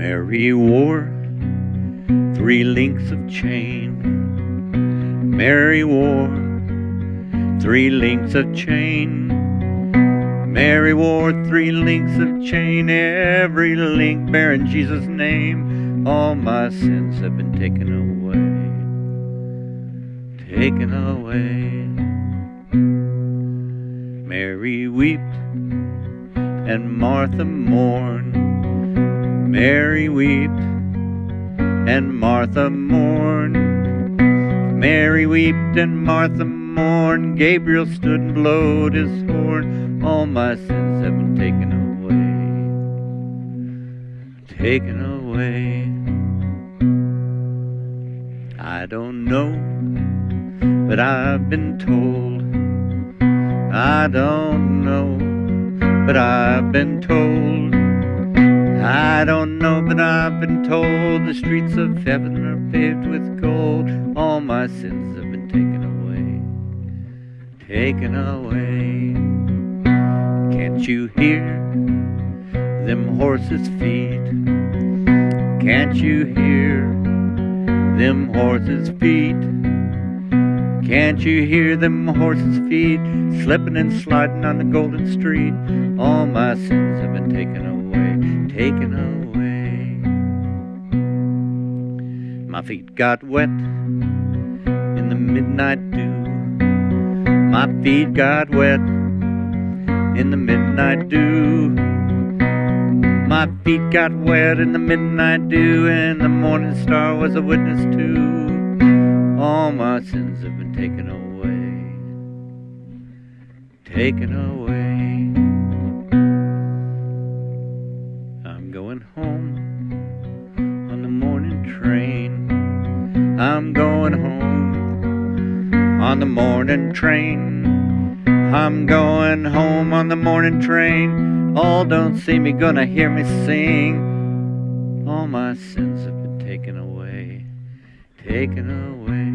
Mary wore three links of chain. Mary wore three links of chain. Mary wore three links of chain, every link bearing Jesus' name. All my sins have been taken away, taken away. Mary wept and Martha mourned. Mary wept and Martha mourned. Mary wept and Martha mourned. Gabriel stood and blowed his horn. All my sins have been taken away, taken away. I don't know, but I've been told. I don't know, but I've been told. I don't I've been told the streets of heaven are paved with gold. All my sins have been taken away, taken away. Can't you hear them horses' feet? Can't you hear them horses' feet? Can't you hear them horses' feet slipping and sliding on the golden street? All my sins have been taken away, taken away. My feet got wet in the midnight dew. My feet got wet in the midnight dew. My feet got wet in the midnight dew, and the morning star was a witness too. All my sins have been taken away, taken away. On the morning train. I'm going home on the morning train. All don't see me, gonna hear me sing. All my sins have been taken away, taken away.